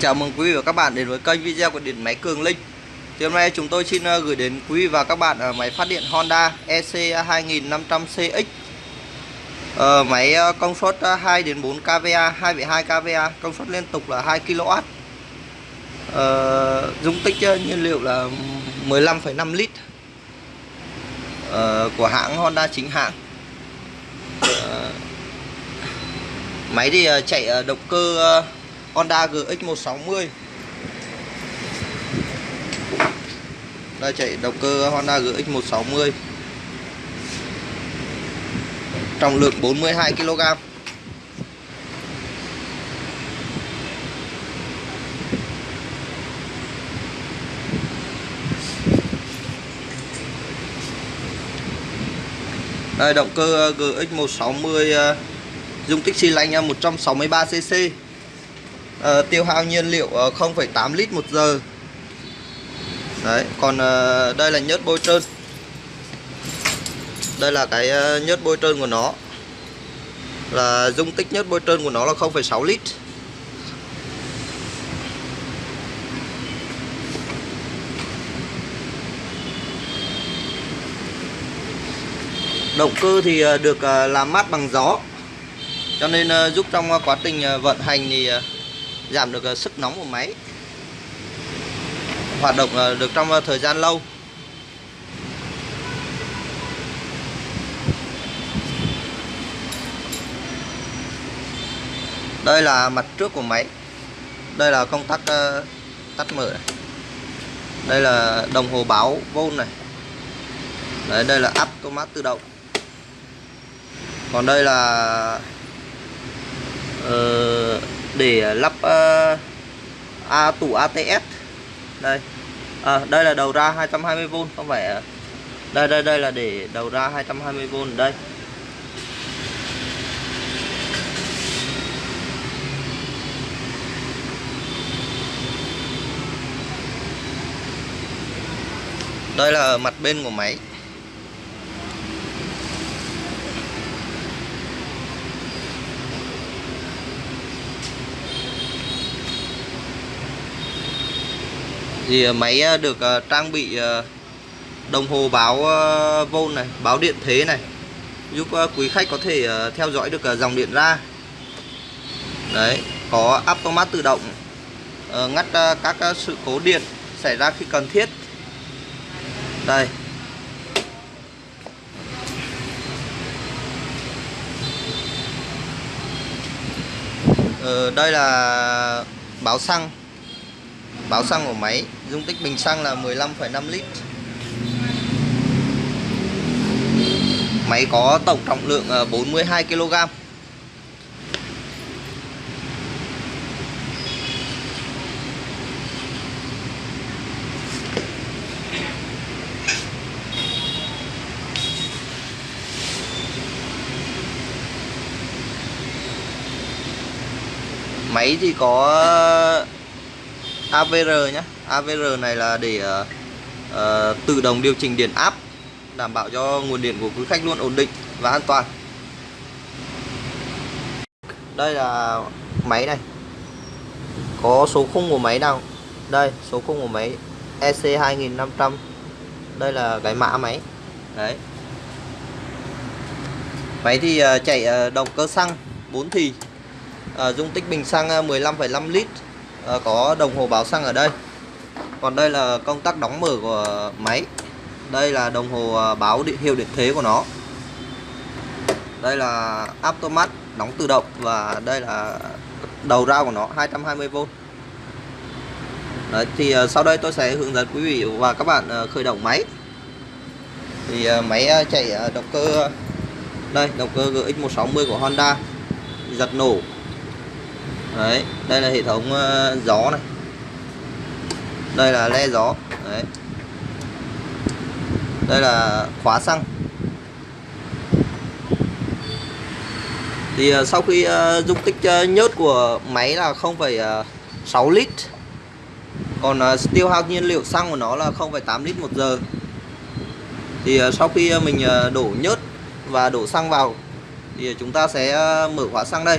Chào mừng quý vị và các bạn đến với kênh video của điện máy Cường Linh. Thì hôm nay chúng tôi xin ờ, gửi đến quý vị và các bạn ở máy phát điện Honda EC 2500CX ờ, Máy ờ, công suất 2 đến 4 kVA, 2,2 kVA, công suất liên tục là 2 kW ờ, Dung tích nhiên liệu là 15,5 lít ờ, Của hãng Honda chính hãng. Ờ, Máy thì chạy động cơ Honda GX160 Đây, chạy động cơ Honda GX160 Trọng lượng 42 kg Đây, động cơ GX160 ờ, dung tích xi lanh ờ, 163cc uh, tiêu hao nhiên liệu ờ, uh, 0,8 lít một giờ. Đấy còn uh, đây là nhớt bôi trơn. Đây là cái uh, nhớt bôi trơn của nó. Là dung tích nhớt bôi trơn của nó là 0,6 lít. Động cơ thì được làm mát bằng gió. Cho nên giúp trong quá trình vận hành thì giảm được ờ, sức nóng của máy. Hoạt động ờ, được trong ờ, thời gian lâu. Đây là mặt trước của máy. Đây là công tắc tắt mở này. đây là đồng hồ báo vôn này. Đấy, đây là automat tự động. Còn đây là uh, để ờ, lắp uh, A tủ ATS đây. À, đây là đầu ra 220V không phải đây đây đây là để đầu ra 220V đây. Đây là mặt bên của máy. Thì ờ, máy ờ, được ờ, trang bị đồng hồ báo vô này, báo điện thế này, giúp quý khách có thể theo dõi được dòng điện ra. Đấy, có automat tự động ngắt các sự cố điện xảy ra khi cần thiết. Đây. Đây là báo xăng báo xăng của máy dung tích bình xăng là 15,5 lít. Máy có tổng trọng lượng ờ, 42 kg máy thì có AVR nhé AVR này là để uh, uh, tự động điều chỉnh điện áp đảm bảo cho nguồn điện của quý khách luôn ổn định và an toàn. Đây là máy này. Có số khung của máy nào? Đây số khung của máy EC 2500 đây là cái mã máy. Đấy. Máy thì uh, chạy uh, động cơ xăng 4 thì uh, dung tích bình xăng 15,5 lít. Ờ, có đồng hồ báo xăng ở đây. Còn đây là công tắc đóng mở của máy. Đây là đồng hồ ờ, báo điện hiệu điện thế của nó. Đây là automat đóng tự động và đây là đầu ra của nó 220V Đấy, thì ờ, sau đây tôi sẽ hướng dẫn quý vị và các bạn khởi động máy. Thì máy chạy động cơ đây động cơ GX160 của Honda. Giật nổ đấy đây là hệ thống uh, gió này. Đây là le gió. Đấy. Đây là khóa xăng. Thì uh, sau khi uh, dung tích uh, nhớt của máy là 0,6 lít còn uh, tiêu hao nhiên liệu xăng của nó là 0,8 lít một giờ. Thì uh, sau khi uh, mình uh, đổ nhớt và đổ xăng vào thì chúng ta sẽ mở khóa xăng đây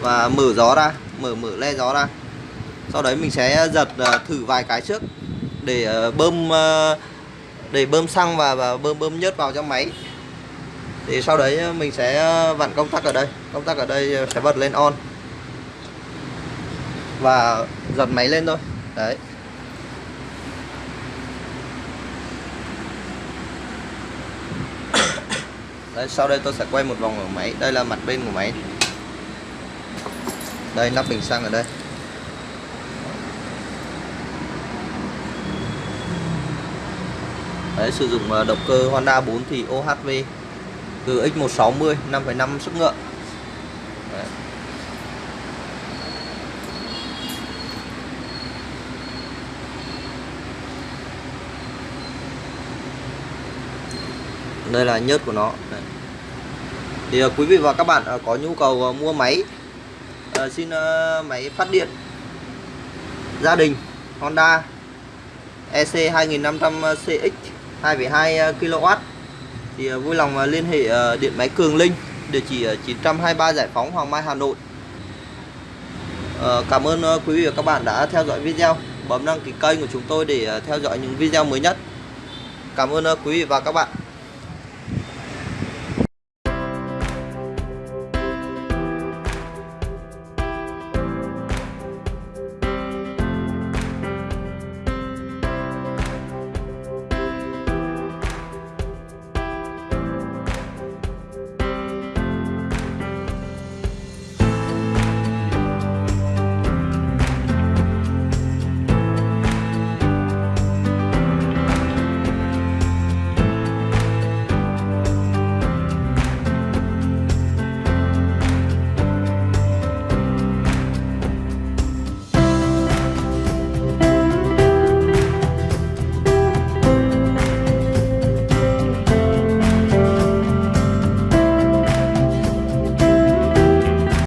và mở gió ra mở mở le gió ra. Sau đấy mình sẽ ờ, giật ờ, thử vài cái trước để ờ, bơm để bơm xăng và, và bơm bơm nhớt vào trong máy. Thì sau đấy mình sẽ vặn công tắc ở đây. Công tắc ở đây sẽ bật lên on. Và giật máy lên thôi. Đấy. Đấy, sau đây tôi sẽ quay một vòng ở máy. Đây là mặt bên của máy đây nắp bình xăng ở đây Đấy, sử dụng ờ, động cơ Honda 4 thì OHV từ X160 5,5 sức ngựa Đấy. đây là nhớt của nó Đấy. thì ờ, quý vị và các bạn ờ, có nhu cầu mua máy xin uh, máy phát điện. Gia đình Honda EC 2500 CX 2,2 kW thì uh, vui lòng uh, liên hệ điện máy Cường Linh địa chỉ 923 Giải phóng Hoàng Mai Hà Nội. Cảm ơn quý vị và các bạn đã theo dõi video. Bấm đăng ký kênh của chúng tôi để theo dõi những video mới nhất. Cảm ơn quý vị và các bạn.